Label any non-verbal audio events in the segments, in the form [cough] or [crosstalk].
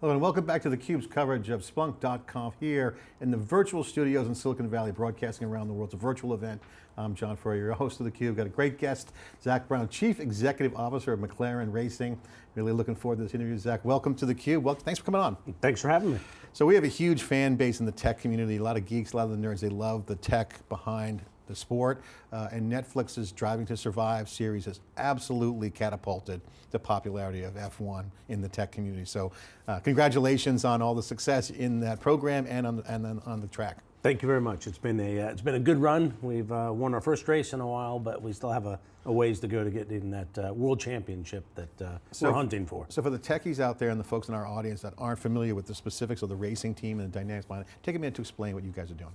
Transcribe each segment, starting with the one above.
Hello and welcome back to theCUBE's coverage of Splunk.conf here in the virtual studios in Silicon Valley, broadcasting around the world. It's a virtual event. I'm John Furrier, your host of theCUBE. Got a great guest, Zak Brown, Chief Executive Officer of McLaren Racing. Really looking forward to this interview. Zak, welcome to theCUBE. Well, thanks for coming on. Thanks for having me. So we have a huge fan base in the tech community, a lot of geeks, a lot of the nerds, they love the tech behind the sport, uh, and Netflix's Driving to Survive series has absolutely catapulted the popularity of F1 in the tech community. So uh, congratulations on all the success in that program and on, and on the track. Thank you very much. It's been a uh, it's been a good run. We've uh, won our first race in a while, but we still have a, a ways to go to get in that uh, world championship that uh, so, we're hunting for. So for the techies out there and the folks in our audience that aren't familiar with the specifics of the racing team and the dynamics behind it, take a minute to explain what you guys are doing.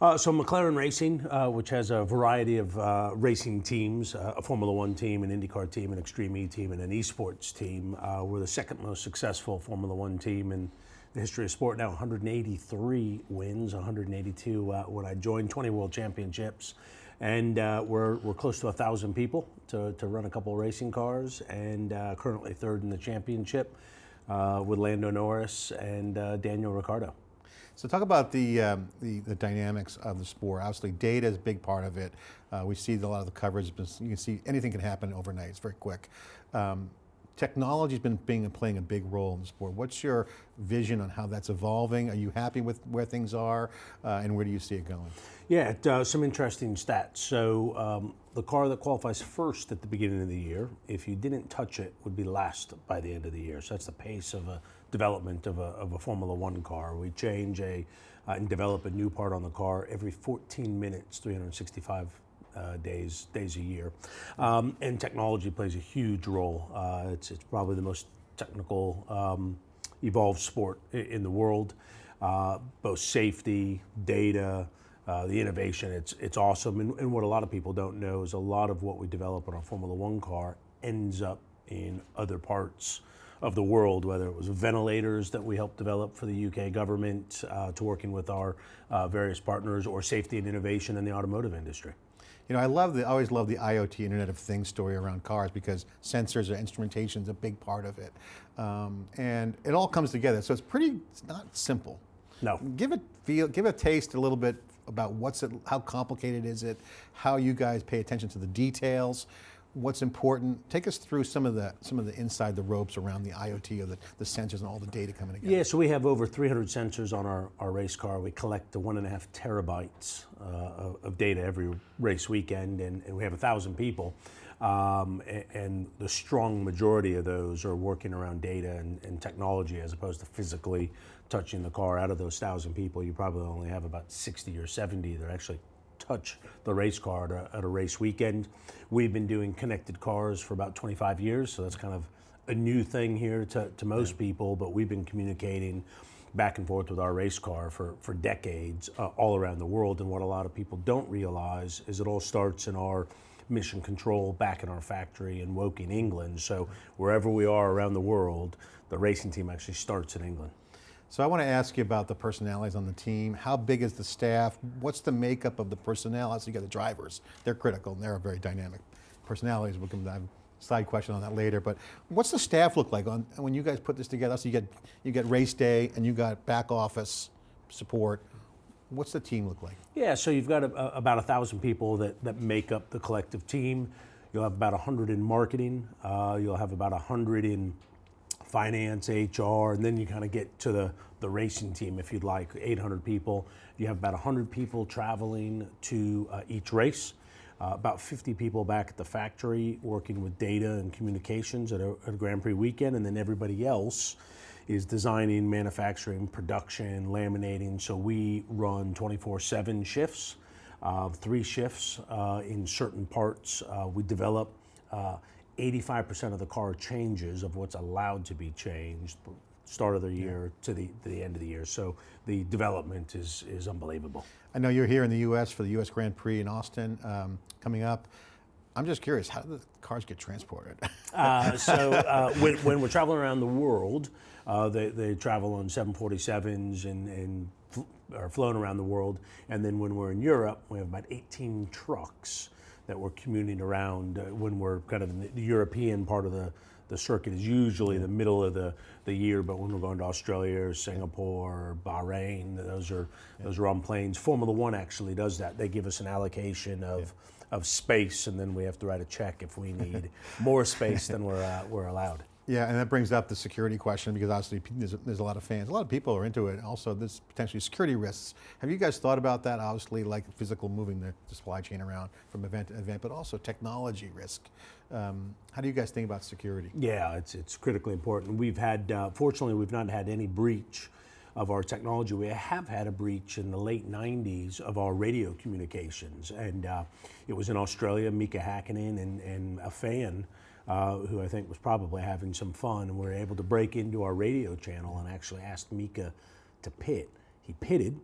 Uh, so McLaren Racing, uh, which has a variety of uh, racing teams, uh, a Formula One team, an IndyCar team, an Extreme E team, and an esports team. Uh, we're the second most successful Formula One team in the history of sport now. 183 wins, 182 uh, when I joined, 20 World Championships. And we're, we're close to thousand people to, to run a couple racing cars, and currently third in the championship with Lando Norris and Daniel Ricciardo. So talk about the, um, the, the, dynamics of the sport. Obviously data is a big part of it. Uh, we see a lot of the coverage, you can see anything can happen overnight, it's very quick. Um, technology's been being, playing a big role in the sport. What's your vision on how that's evolving? Are you happy with where things are uh, and where do you see it going? Yeah, uh, some interesting stats. So um, the car that qualifies first at the beginning of the year, if you didn't touch it, would be last by the end of the year. So that's the pace of a development of a, of a Formula One car. We change a uh, and develop a new part on the car every 14 minutes, 365 uh, days days a year. Um, and technology plays a huge role. Uh, it's, it's probably the most technical um, evolved sport in the world. Uh, both safety, data, uh, the innovation, it's, it's awesome. And, and what a lot of people don't know is a lot of what we develop on our Formula One car ends up in other parts of the world, whether it was ventilators that we helped develop for the UK government uh, to working with our uh, various partners or safety and innovation in the automotive industry. You know, I love the, I always love the IoT Internet of Things story around cars because sensors or instrumentation is a big part of it. Um, and it all comes together, so it's pretty, it's not simple. No. Give it feel, give a taste a little bit about what's it, how complicated is it, how you guys pay attention to the details, what's important. Take us through some of the some of the inside the ropes around the IoT or the, the sensors and all the data coming together. Yeah, so we have over 300 sensors on our, our race car. We collect the one and a half terabytes uh, of, data every race weekend, and, and we have a thousand people. Um, and, and, the strong majority of those are working around data and, and technology as opposed to physically touching the car. Out of those thousand people, you probably only have about 60 or 70 that are actually touch the race car at a, at a, race weekend. We've been doing connected cars for about 25 years, so that's kind of a new thing here to, to most yeah. people, but we've been communicating back and forth with our race car for, for decades uh, all around the world. And what a lot of people don't realize is it all starts in our mission control back in our factory in Woking, England. So wherever we are around the world, the racing team actually starts in England. So I want to ask you about the personalities on the team. How big is the staff? What's the makeup of the personnel? So you got the drivers. They're critical and they're very dynamic personalities. We'll come to a side question on that later. But what's the staff look like on when you guys put this together? So you get you get race day and you got back office support. What's the team look like? Yeah, so you've got a, a, about a thousand people that that make up the collective team. You'll have about a 100 in marketing. Uh, you'll have about a 100 in finance, HR, and then you kind of get to the, the racing team if you'd like, 800 people. You have about 100 people traveling to uh, each race. Uh, about 50 people back at the factory working with data and communications at a, at a, Grand Prix weekend, and then everybody else is designing, manufacturing, production, laminating. So we run 24-7 shifts, uh, three shifts uh, in certain parts. Uh, we develop uh, 85% of the car changes of what's allowed to be changed start of the year yeah. to the to the end of the year. So the development is is unbelievable. I know you're here in the U.S. for the U.S. Grand Prix in Austin um, coming up. I'm just curious, how do the cars get transported? [laughs] uh, so uh, [laughs] when, when, we're traveling around the world, uh, they, they travel on 747s and, and are flown around the world. And then when we're in Europe, we have about 18 trucks that we're commuting around uh, when we're kind of in the, European part of the, the circuit is usually the middle of the, the year, but when we're going to Australia or Singapore or Bahrain, those are those are on planes. Formula One actually does that. They give us an allocation of of space, and then we have to write a check if we need more space than we're uh, we're allowed. Yeah, and that brings up the security question because obviously there's, there's a lot of fans. A lot of people are into it. Also, there's potentially security risks. Have you guys thought about that? Obviously, like physical moving the, the supply chain around from event to event, but also technology risk. Um, how do you guys think about security? Yeah, it's, it's critically important. We've had, uh, fortunately, we've not had any breach of our technology. We have had a breach in the late 90s of our radio communications. And uh, it was in Australia, Mika Hakkinen and, and a fan uh, who I think was probably having some fun. And we were able to break into our radio channel and actually asked Mika to pit. He pitted,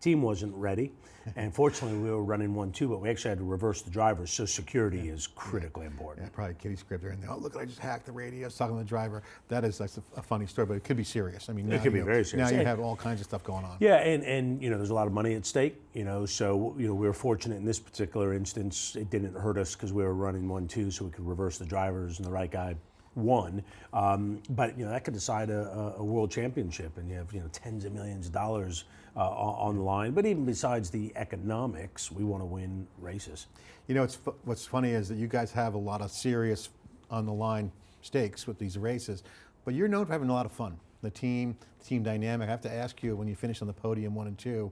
team wasn't ready. [laughs] And fortunately, we were running one two, but we actually had to reverse the drivers. So security is critically important. Yeah, probably kitty script there. And oh, look, I just hacked the radio. I was talking to the driver. That is that's a, a funny story, but it could be serious. I mean, now could be you- very serious. Now you have all kinds of stuff going on. Yeah, and, and you know, there's a lot of money at stake. You know, so you know, we were fortunate in this particular instance. It didn't hurt us because we were running one two, so we could reverse the drivers, and the right guy won. Um, but you know, that could decide a, a, a world championship, and you have you know tens of millions of dollars uh, on on the line. But even besides the economics, we want to win races. You know, what's funny is that you guys have a lot of serious on the line stakes with these races, but you're known for having a lot of fun. The team, the team dynamic. I have to ask you, when you finish on the podium one and two,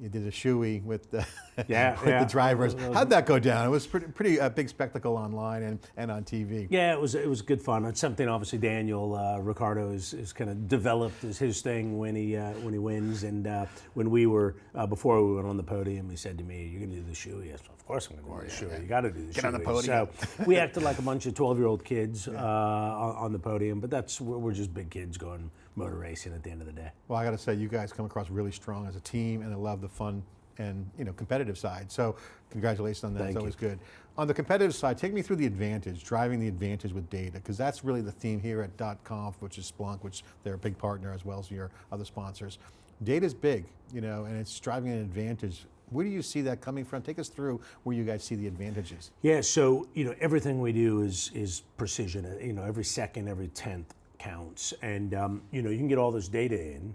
you did a shoey with the, [laughs] Yeah, with yeah. the drivers. How'd that go down? It was pretty, pretty uh, big spectacle online and, and on TV. Yeah, it was it was good fun. It's something obviously Daniel uh, Ricciardo is, is kind of developed as his thing when he uh, when he wins. And uh, when we were uh, before we went on the podium, he said to me, "You're going to do the shoe." Yes, of course I'm going to do the shoe. You got to do the Get shoe. on the podium. So [laughs] we acted like a bunch of 12 year old kids uh, on, the podium, but that's we're just big kids going motor racing at the end of the day. Well, I got to say, you guys come across really strong as a team, and I love the fun and you know competitive side. So, congratulations on that. Thank it's you. always good. On the competitive side, take me through the advantage, driving the advantage with data, because that's really the theme here at .conf, which is Splunk, which they're a big partner as well as your other sponsors. Data's big, you know, and it's driving an advantage. Where do you see that coming from? Take us through where you guys see the advantages. Yeah, so you know everything we do is is precision. You know, every second, every tenth counts, and um, you know you can get all this data in,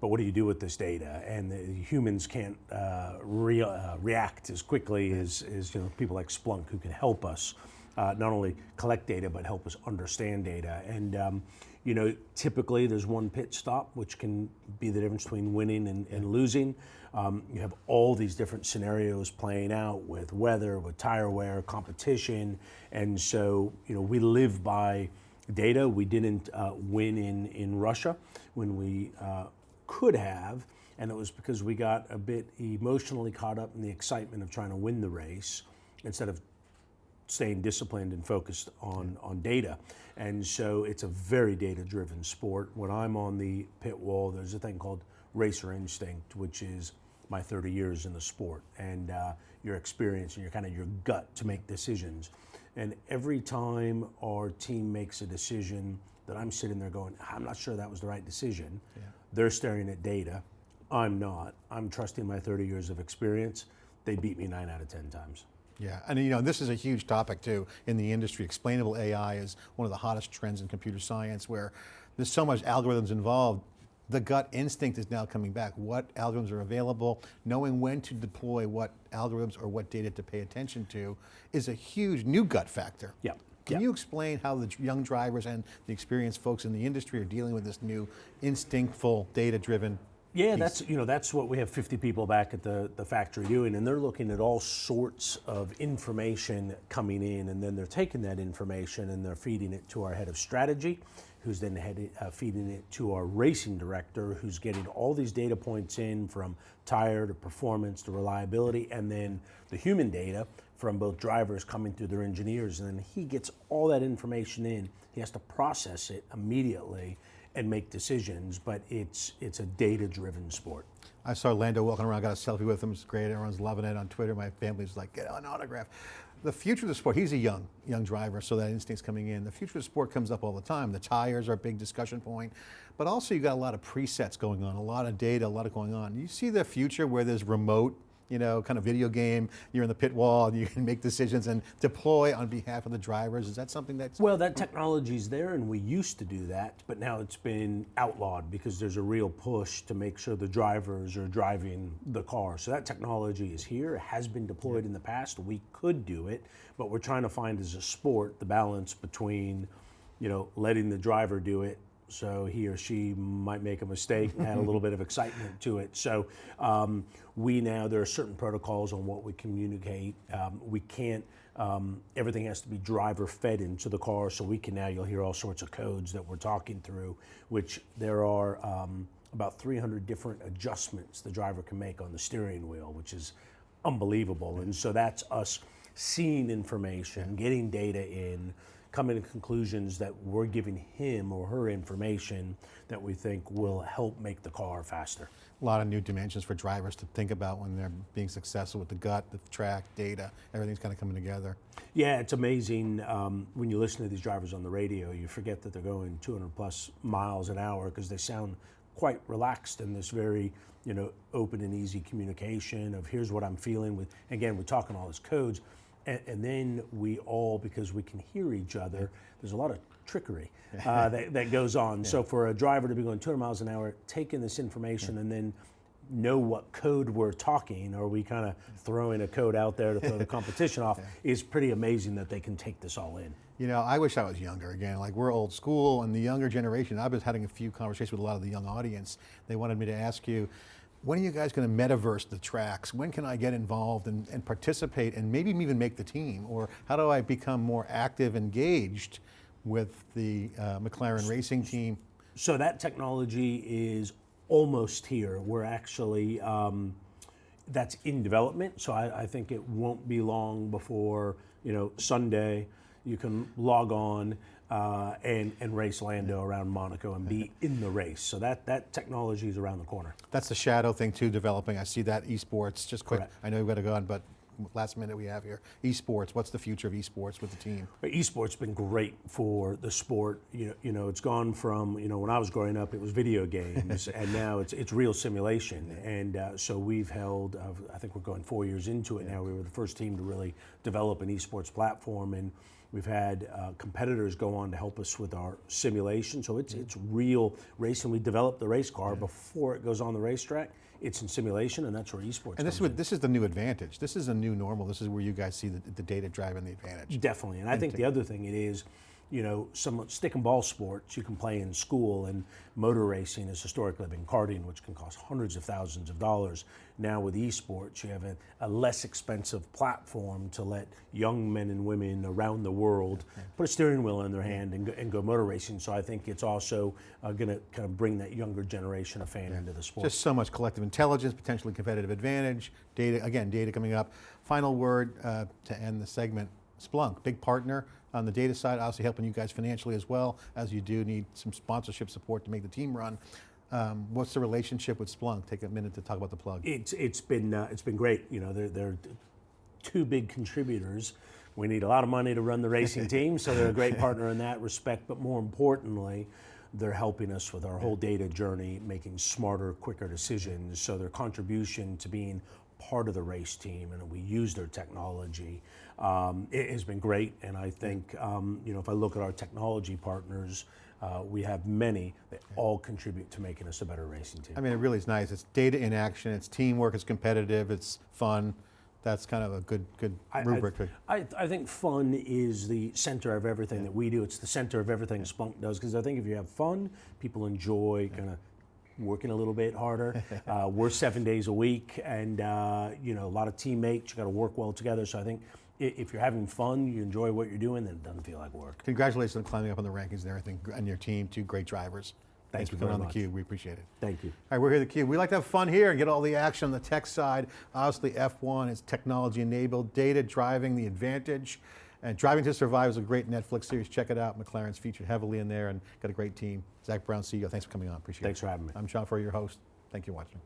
but what do you do with this data? And the humans can't uh, re- uh, react as quickly as, as you know people like Splunk who can help us uh, not only collect data but help us understand data. And um, you know, typically there's one pit stop, which can be the difference between winning and, and losing. Um, you have all these different scenarios playing out with weather, with tire wear, competition, and so you know we live by data. We didn't uh, win in in Russia when we uh, could have, and it was because we got a bit emotionally caught up in the excitement of trying to win the race instead of staying disciplined and focused on, on data. And so it's a very data driven sport. When I'm on the pit wall, there's a thing called racer instinct, which is my 30 years in the sport and uh, your experience and your kind of your gut to make decisions. And every time our team makes a decision that I'm sitting there going, I'm not sure that was the right decision, they're staring at data. I'm not. I'm trusting my 30 years of experience. They beat me nine out of 10 times. Yeah, and you know, this is a huge topic too in the industry. Explainable AI is one of the hottest trends in computer science where there's so much algorithms involved. The gut instinct is now coming back. What algorithms are available, knowing when to deploy what algorithms or what data to pay attention to is a huge new gut factor. Yeah. Can Yeah. you explain how the young drivers and the experienced folks in the industry are dealing with this new instinctful, data-driven Yeah, that's you know that's what we have 50 people back at the, the factory doing, and they're looking at all sorts of information coming in, and then they're taking that information and they're feeding it to our head of strategy, who's then headed, uh, feeding it to our racing director, who's getting all these data points in from tire to performance to reliability, and then the human data from both drivers coming through their engineers, and then he gets all that information in. He has to process it immediately and make decisions, but it's it's a data-driven sport. I saw Lando walking around, got a selfie with him. It's great. Everyone's loving it on Twitter. My family's like, get an autograph. The future of the sport, he's a young, young driver, so that instinct's coming in. The future of the sport comes up all the time. The tires are a big discussion point, but also you got a lot of presets going on, a lot of data, a lot of going on. You see the future where there's remote you know, kind of video game. You're in the pit wall and you can make decisions and deploy on behalf of the drivers. Is that something that's Well, that technology's there, and we used to do that, but now it's been outlawed because there's a real push to make sure the drivers are driving the car. So that technology is here, it has been deployed in the past. We could do it, but we're trying to find as a sport the balance between, you know, letting the driver do it. So he or she might make a mistake and add a little bit of excitement to it. So um, we now there are certain protocols on what we communicate. Um, we can't um, everything has to be driver fed into the car, so we can now, you'll hear all sorts of codes that we're talking through, which there are um, about 300 different adjustments the driver can make on the steering wheel, which is unbelievable. And so that's us seeing information, getting data in, coming to conclusions that we're giving him or her information that we think will help make the car faster. a lot of new dimensions for drivers to think about when they're being successful with the gut, the track, data, everything's kind of coming together. Yeah, it's amazing um, when you listen to these drivers on the radio. You forget that they're going 200 plus miles an hour because they sound quite relaxed in this very, you know, open and easy communication of here's what I'm feeling. With again, we're talking all these codes, and, and then we all because we can hear each other. There's a lot of trickery [laughs] uh, that, that goes on. So for a driver to be going 200 miles an hour, taking this information and then know what code we're talking, or we kind of throwing a code out there to throw the [laughs] competition off, is pretty amazing that they can take this all in. You know, I wish I was younger again. Like we're old school, and the younger generation. I've been having a few conversations with a lot of the young audience. They wanted me to ask you, when are you guys going to metaverse the tracks? When can I get involved and, and participate, and maybe even make the team? Or how do I become more active, engaged with the uh, McLaren racing team? So that technology is almost here. We're actually um, that's in development. So I, I think it won't be long before you know Sunday you can log on uh, and and race Lando around Monaco and be in the race. So that that technology is around the corner. That's the shadow thing too, developing. I see that esports. Just quick, Correct. I know we've got to go on, but last minute we have here. Esports. What's the future of esports with the team? Esports been great for the sport. You know, you know, it's gone from you know when I was growing up, it was video games, [laughs] and now it's it's real simulation. And uh, so we've held. Uh, I think we're going four years into it now. We were the first team to really develop an esports platform, and we've had uh, competitors go on to help us with our simulation. So it's it's real racing. We develop the race car before it goes on the racetrack. It's in simulation, and that's where esports. And this is what this is the new advantage. This is a new normal. This is where you guys see the, the data driving the advantage. Definitely, and I think the other thing it is, you know, some stick and ball sports you can play in school, and motor racing has historically been karting, which can cost hundreds of thousands of dollars. Now with esports, you have a, a less expensive platform to let young men and women around the world put a steering wheel in their hand and go, and go motor racing. So I think it's also uh, going to kind of bring that younger generation of fan into the sport. Just so much collective intelligence, potentially competitive advantage, data, again, data coming up. Final word uh, to end the segment, Splunk, big partner on the data side, obviously helping you guys financially as well, as you do need some sponsorship support to make the team run. Um, what's the relationship with Splunk? Take a minute to talk about the plug. It's it's been uh, it's been great. You know, they're they're two big contributors. We need a lot of money to run the racing [laughs] team, so they're a great partner in that respect. But more importantly, they're helping us with our whole data journey, making smarter, quicker decisions. So their contribution to being part of the race team, and we use their technology, um, it has been great. And I think um, you know if I look at our technology partners. Uh, we have many that all contribute to making us a better racing team. I mean, it really is nice. It's data in action, it's teamwork, it's competitive, it's fun. That's kind of a good, good I- I- rubric. to- I, I think fun is the center of everything that we do. It's the center of everything Splunk does because I think if you have fun, people enjoy kind of working a little bit harder. [laughs] uh, we're seven days a week, and uh, you know a lot of teammates. You got to work well together. So I think i- if you're having fun, you enjoy what you're doing, then it doesn't feel like work. Congratulations on climbing up on the rankings and everything, and your team, two great drivers. Thanks for coming on much. theCUBE, we appreciate it. Thank you. All right, we're here at theCUBE. We like to have fun here and get all the action on the tech side. Obviously F1 is technology enabled, data driving the advantage. And Driving to Survive is a great Netflix series. Check it out. McLaren's featured heavily in there and got a great team. Zak Brown, CEO, thanks for coming on, appreciate Thanks it. Thanks for having me. I'm John Furrier, your host. Thank you for watching.